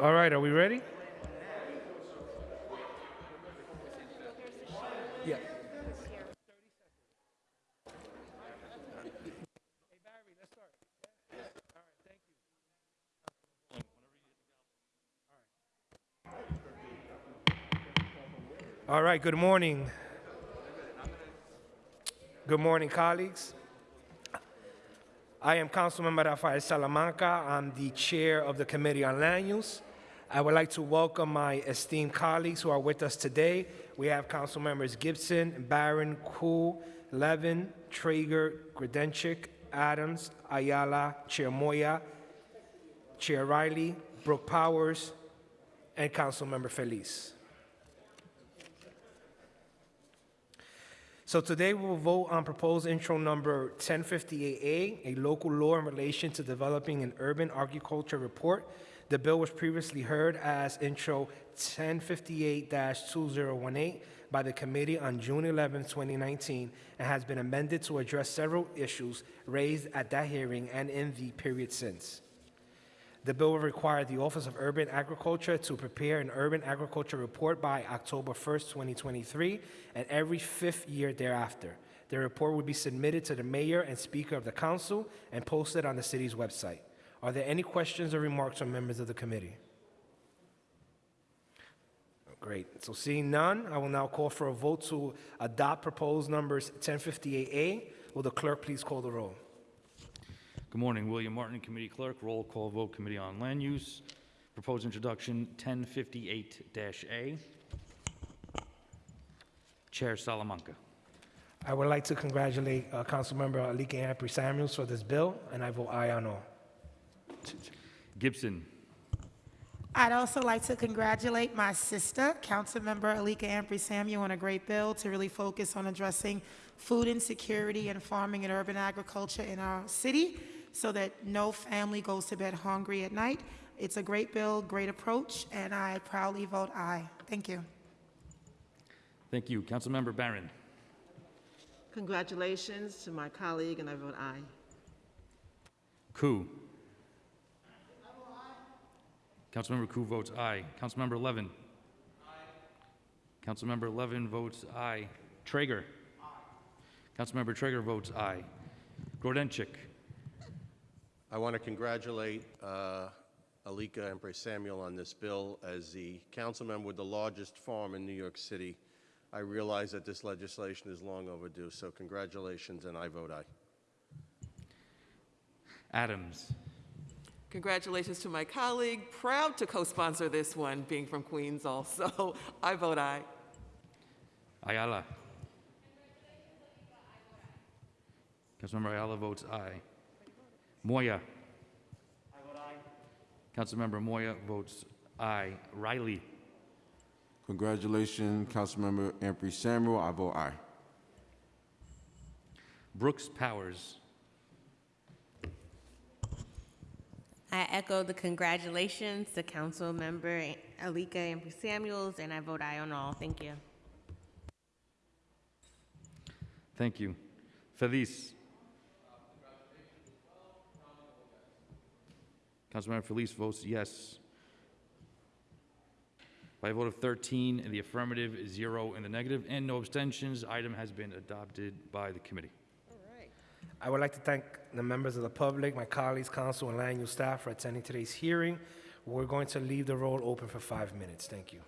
All right, are we ready? Yeah. All right, good morning. Good morning, colleagues. I am Councilmember Rafael Salamanca. I'm the chair of the Committee on Land Use. I would like to welcome my esteemed colleagues who are with us today. We have Council Members Gibson, Barron, Koo, Levin, Treyger, Grodenchik, Adams, Ayala, Chair Moya, Chair Riley, Brooke Powers, and Councilmember Feliz. So today we will vote on proposed intro number 1058A, a local law in relation to developing an urban agriculture report. The bill was previously heard as intro 1058-2018 by the committee on June 11, 2019, and has been amended to address several issues raised at that hearing and in the period since. The bill will require the Office of Urban Agriculture to prepare an urban agriculture report by October 1st, 2023, and every fifth year thereafter. The report will be submitted to the mayor and speaker of the council and posted on the city's website. Are there any questions or remarks from members of the committee? Great. So seeing none, I will now call for a vote to adopt proposed numbers 1058A. Will the clerk please call the roll? Good morning, William Martin, Committee Clerk, roll call vote, Committee on Land Use. Proposed introduction, 1058-A. Chair Salamanca. I would like to congratulate uh, Councilmember Alicka Ampry Samuels for this bill, and I vote aye on all. Gibson. I'd also like to congratulate my sister, Councilmember Alicka Ampry Samuel, on a great bill to really focus on addressing food insecurity and farming and urban agriculture in our city so that no family goes to bed hungry at night. It's a great bill, great approach, and I proudly vote aye. Thank you. Thank you. Councilmember Barron. Congratulations to my colleague, and I vote aye. Koo. Councilmember Koo votes aye. Councilmember Levin. Aye. Councilmember Levin votes aye. Treyger. Aye. Councilmember Treyger votes aye. Grodenchik. I want to congratulate uh, Alicka and Samuel on this bill. As the council member with the largest farm in New York City, I realize that this legislation is long overdue, so congratulations, and I vote aye. Adams. Congratulations to my colleague, proud to co-sponsor this one, being from Queens also. I vote aye. Ayala. Councilmember Ayala votes aye. Moya. I vote aye. Councilmember Moya votes aye. Riley. Congratulations, Councilmember Ampry Samuel. I vote aye. Brooks Powers. I echo the congratulations to Council Member Alicka and Samuels, and I vote aye on all. Thank you. Thank you. Feliz. Councilmember Feliz votes yes. By a vote of 13 in the affirmative, zero in the negative, and no abstentions, item has been adopted by the committee. All right. I would like to thank the members of the public, my colleagues, council, and land use staff for attending today's hearing. We're going to leave the roll open for five minutes. Thank you.